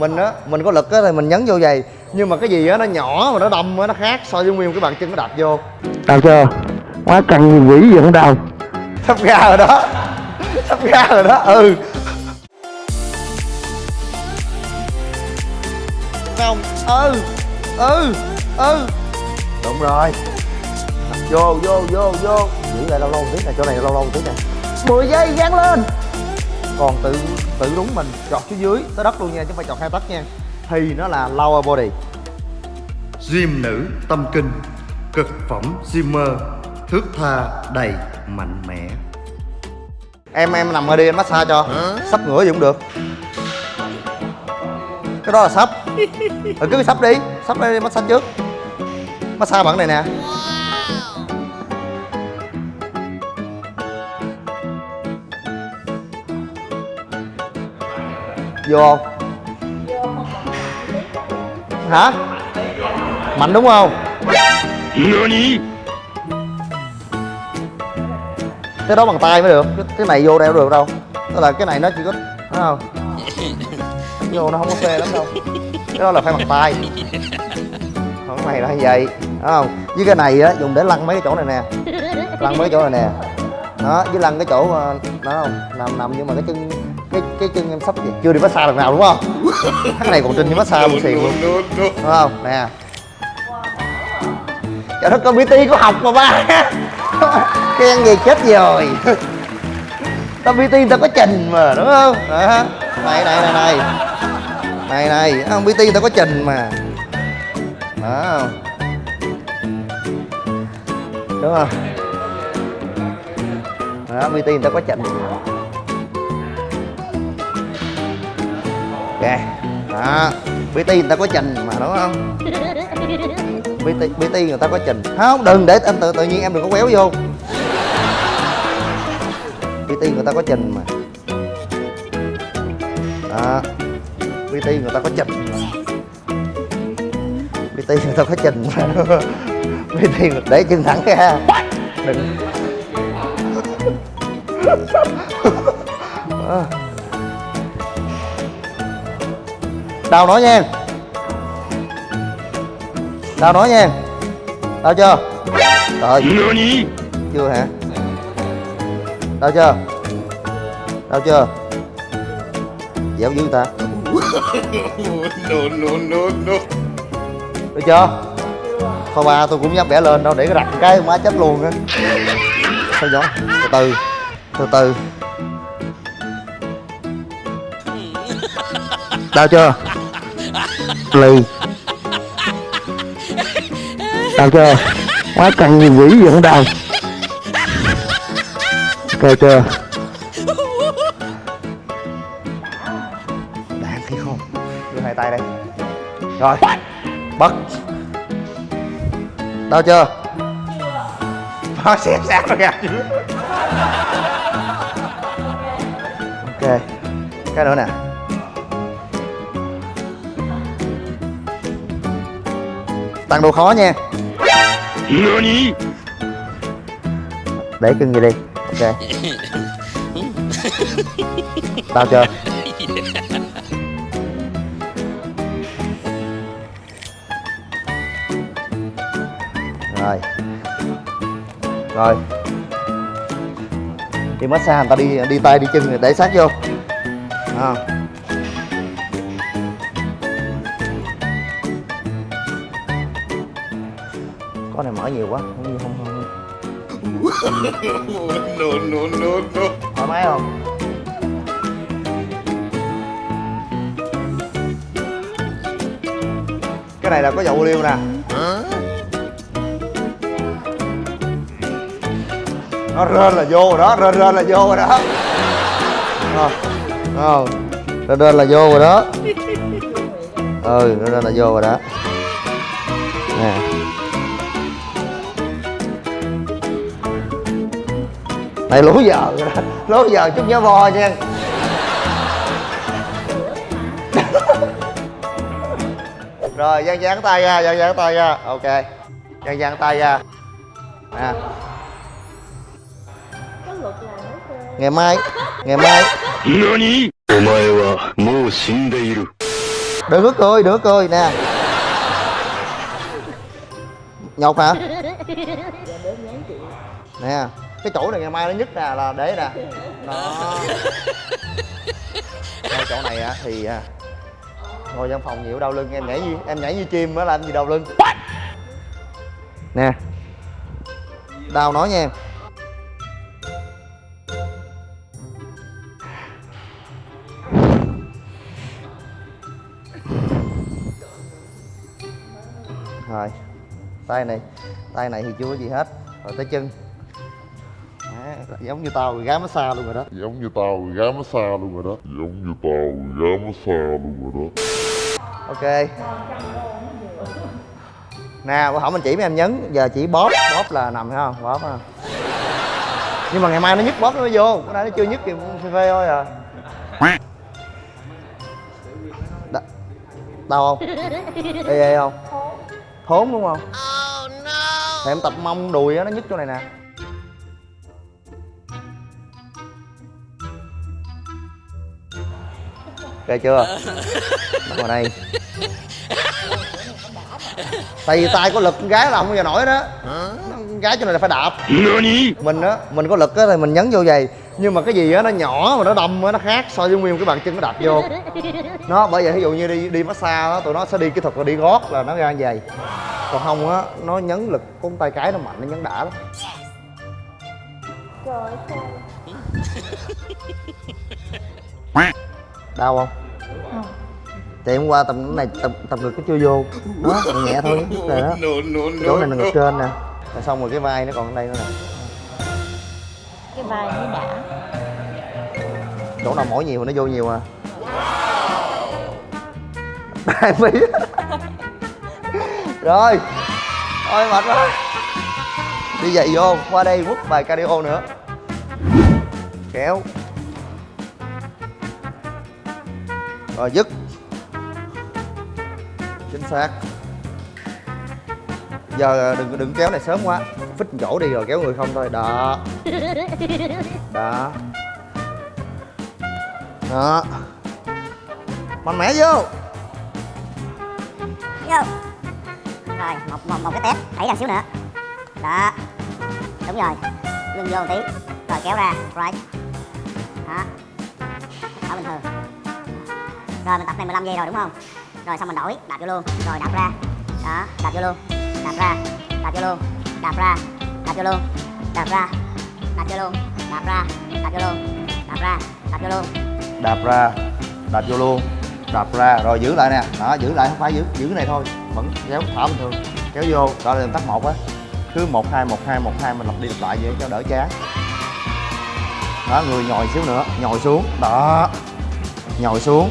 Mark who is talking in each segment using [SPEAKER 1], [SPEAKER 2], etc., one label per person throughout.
[SPEAKER 1] mình á mình có lực á thì mình nhấn vô giày. Nhưng mà cái gì á nó nhỏ mà nó đâm á nó khác so với nguyên cái bàn chân nó đạp vô.
[SPEAKER 2] Đau chưa quá căng như quỷ vẫn đau
[SPEAKER 1] sắp ra rồi đó. Sắp ra rồi đó. Ừ. Không. Ừ. Ừ. Ừ. Đúng rồi. Vô vô vô vô. Giữ lại lâu lâu một tí này chỗ này lâu lâu một tí này 10 giây gắn lên còn tự tự đúng mình chọt xuống dưới tới đất luôn nha chứ không phải chọt hai tấc nha. Thì nó là lower body.
[SPEAKER 3] Gym nữ tâm kinh Cực phẩm Zimmer Thước tha đầy mạnh mẽ.
[SPEAKER 1] Em em nằm ở đi anh massage cho. Sắp ngửa gì cũng được. Cái đó là sắp. Ừ, cứ sắp đi sắp đi massage trước. Massage bằng này nè vô không? Hả? Mạnh đúng không? Cái đó bằng tay mới được. Cái, cái này vô đeo được đâu. Tức là cái này nó chỉ có thấy không? Vô nó không có phê lắm đâu. Cái đó là phải bằng tay. Còn cái này là như vậy. Thấy không? Với cái này á dùng để lăn mấy cái chỗ này nè. Lăn mấy cái chỗ này nè. Đó với lăn cái chỗ ờ, đó không? Nằm nằm nhưng mà cái chân cái cái chân em sắp chưa đi massage lần nào đúng không? Cái này còn trên đi massage một xìu luôn. đúng không? Nè. Trời đất ơi bt có học mà ba. Khen gì chết rồi. Tao bt tao có trình mà đúng không? Đó. Này này này này. Này này. Không bt tao có trình mà. Đó. Không đúng không? Đó bt người ta có trình ok. Đó. Bt người ta có trình mà đúng không? Bt bt người ta có trình. Không đừng để anh tự tự nhiên em đừng có quéo vô. Bt người ta có trình mà. Đó. Bt người ta có trình mà. Bt người ta có trình mà. Bt để chân thẳng ra. Đừng. Đó. đau nói nha. Đau nói nha. Đau chưa? Rồi chưa hả? Đau chưa? Đau chưa? Dẻo dữ ta. Được chưa? Thôi ba tôi cũng dám bẻ lên đâu để cái rạch cái má chết luôn á. Theo dõi từ từ. Từ từ. Đau chưa
[SPEAKER 2] lì đau chưa quá cần như quỷ vẫn đau coi chưa
[SPEAKER 1] đáng thấy không? Đưa hai tay đây. Rồi. Bật. Đau chưa? Nó xẹp xác rồi kìa. Ok. Cái nữa nè. Tăng độ khó nha. Để cưng gì đi. Ok. Đau chưa rồi. Rồi. Đi massage người ta đi đi tay đi chân để sát vô. À. con này mở nhiều quá không không không, không.
[SPEAKER 3] no, no, no, no.
[SPEAKER 1] thoải mái không cái này là có dầu liêu nè nó rên là vô rồi đó rên rên là vô rồi đó Ờ, ờ, rên rên là vô rồi đó ừ rên rên là vô rồi đó mày lố giờ rồi lố giờ chút nhớ vo nha. Rồi dang dang tay ra dang dang tay ra. Ok. Dang dang tay ra. Nè ngày mai ngày mai. Đừng có cười đừng có cười nè. Nhột hả? Nè cái chỗ này ngày mai nó nhất nè là để nè. Đó. Ngay chỗ này á thì à, ngồi văn phòng nhiều đau lưng em nhảy như em nhảy như chim á làm gì đau lưng. Nè. Đau nói nha em. Rồi. Tay này tay này thì chưa có gì hết. Rồi tới chân giống như tao gái massage luôn rồi đó.
[SPEAKER 4] Giống như tao gái massage luôn rồi đó. Giống như tao gái massage luôn rồi đó.
[SPEAKER 1] Ok. Nè bữa hổm mình chỉ mấy em nhấn giờ chỉ bóp bóp là nằm thấy không? Bóp ha nhưng mà ngày mai nó nhức bóp nó mới vô. Bữa nay nó chưa nhức thì phê phê thôi à. Đ- đau không? Ê ê không? Thốn đúng không? Thì em tập mông đùi á nó nhức chỗ này nè ok chưa? Bắt vào đây. Tại vì tay có lực con gái làm không bao giờ nổi đó. Con gái cho nên là phải đạp. Mình á mình có lực á thì mình nhấn vô giày. Nhưng mà cái gì á nó nhỏ mà nó đâm á nó khác so với nguyên cái bàn chân nó đạp vô. Nó bởi vậy ví dụ như đi đi massage á tụi nó sẽ đi kỹ thuật là đi gót là nó ra giày. Còn không á nó nhấn lực con tay cái nó mạnh nó nhấn đã lắm đau không? Thì hôm qua tầm này tập tập ngực nó chưa vô. Đó nhẹ nhẹ thôi. Rồi đó. chỗ này là ngực trên nè. Rồi xong rồi cái vai nó còn ở đây nữa nè.
[SPEAKER 5] Cái vai mới đã.
[SPEAKER 1] Chỗ nào mỏi nhiều nó vô nhiều à. Hai mí rồi. Thôi mệt quá. Đi dậy vô qua đây quất bài cardio nữa. Kéo rồi dứt. Chính xác. Giờ đừng đừng kéo này sớm quá. Phích chỗ đi rồi kéo người không thôi. Đó. Đó. Đó. Mạnh mẽ vô.
[SPEAKER 5] Vô. Rồi một một một cái tép. Đẩy ra xíu nữa. Đó. Đúng rồi. Lưng vô một tí. Rồi kéo ra. Right. Đó. Ở bình thường rồi, mình tập này 15 giây rồi, đúng không? Rồi, xong mình đổi, đạp vô luôn. Rồi, đạp ra. Đó, đạp vô luôn. Đạp ra, đạp vô luôn. Đạp ra, đạp vô luôn. Đạp ra, đạp vô luôn. Đạp ra, đạp vô luôn. Đạp ra, đạp vô luôn.
[SPEAKER 1] Đạp ra, đạp vô luôn. Đạp ra, rồi giữ lại nè. Đó, giữ lại, không phải giữ giữ cái này thôi. Vẫn kéo thả bình thường. Kéo vô, đó là tắt một á. Cứ một, hai một hai một, hai, mình lặp đi lặp lại vậy cho đỡ chán. Đó, người nhồi xíu nữa. Nhồi xuống. Đó. Nhồi xuống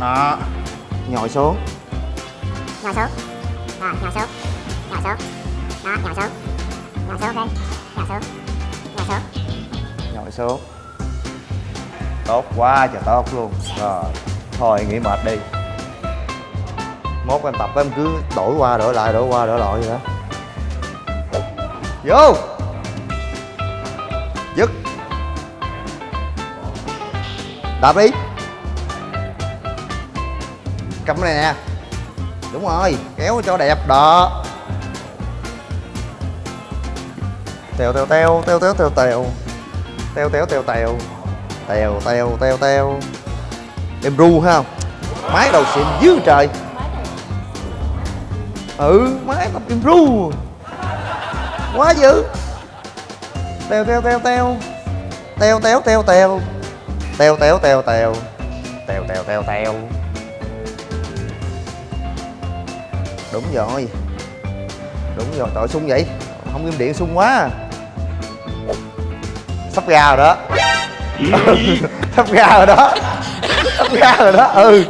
[SPEAKER 1] đó. Nhồi xuống.
[SPEAKER 5] Nhào xuống. Rồi nhào xuống. Nhào xuống. Đó nhào xuống. Nhào xuống ok nhào xuống. Nhào xuống.
[SPEAKER 1] Nhồi xuống. Tốt quá trời tốt luôn. Rồi thôi nghỉ mệt đi. Mốt em tập em cứ đổi qua đổi lại đổi qua đổi lại vậy đó. Vô! Dứt. Đạp đi cầm cái này nè đúng rồi kéo cho đẹp đó tèo tèo tèo tèo tèo tèo tèo tèo tèo tèo tèo tèo tèo tèo tèo em ru ha máy đầu xịn dữ trời ừ máy tập em ru quá dữ tèo tèo tèo tèo tèo tèo tèo tèo tèo tèo tèo tèo tèo tèo tèo tèo đúng rồi. Đúng rồi, tội sung vậy? Không im điện sung quá. À. sắp ra rồi đó. Sắp ra rồi đó. Sắp ra rồi đó. Ừ.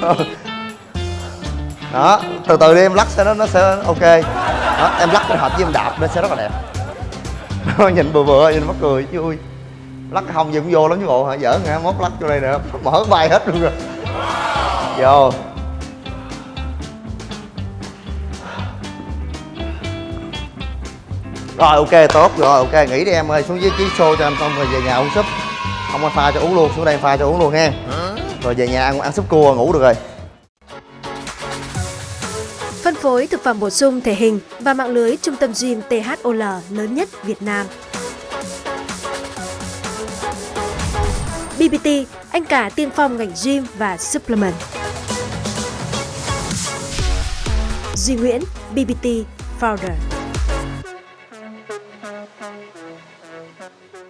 [SPEAKER 1] Đó, từ từ đi, em lắc sẽ nó nó sẽ ok. Đó, em lắc kết hợp với em đạp nó sẽ rất là đẹp. Nhìn vừa vừa nhìn mắc cười, vui. Lắc hồng gì cũng vô lắm chứ bộ hả? Giỡn hả? Mốt lắc vô đây nữa mở bay hết luôn rồi. Vô. rồi ok tốt rồi ok nghỉ đi em ơi xuống dưới ký xô cho em xong rồi về nhà uống súp không ai pha cho uống luôn xuống đây pha cho uống luôn ha rồi về nhà ăn ăn súp cua ngủ được rồi phân
[SPEAKER 6] phối thực phẩm bổ sung thể hình và mạng lưới trung tâm gym THOL lớn nhất Việt Nam. BBT, anh cả tiên phong ngành gym và supplement. Duy Nguyễn, BBT Founder. Thank you.